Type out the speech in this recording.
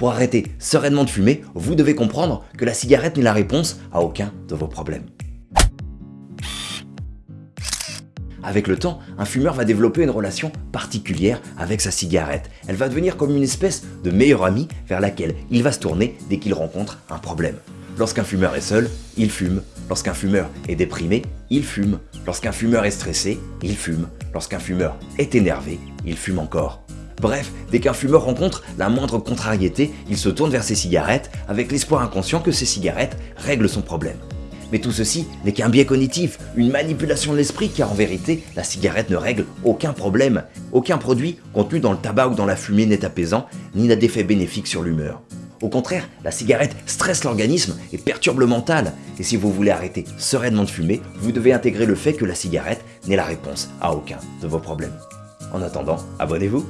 Pour arrêter sereinement de fumer, vous devez comprendre que la cigarette n'est la réponse à aucun de vos problèmes. Avec le temps, un fumeur va développer une relation particulière avec sa cigarette. Elle va devenir comme une espèce de meilleure amie vers laquelle il va se tourner dès qu'il rencontre un problème. Lorsqu'un fumeur est seul, il fume. Lorsqu'un fumeur est déprimé, il fume. Lorsqu'un fumeur est stressé, il fume. Lorsqu'un fumeur est énervé, il fume encore. Bref, dès qu'un fumeur rencontre la moindre contrariété, il se tourne vers ses cigarettes avec l'espoir inconscient que ces cigarettes règlent son problème. Mais tout ceci n'est qu'un biais cognitif, une manipulation de l'esprit car en vérité, la cigarette ne règle aucun problème. Aucun produit contenu dans le tabac ou dans la fumée n'est apaisant, ni n'a d'effet bénéfique sur l'humeur. Au contraire, la cigarette stresse l'organisme et perturbe le mental. Et si vous voulez arrêter sereinement de fumer, vous devez intégrer le fait que la cigarette n'est la réponse à aucun de vos problèmes. En attendant, abonnez-vous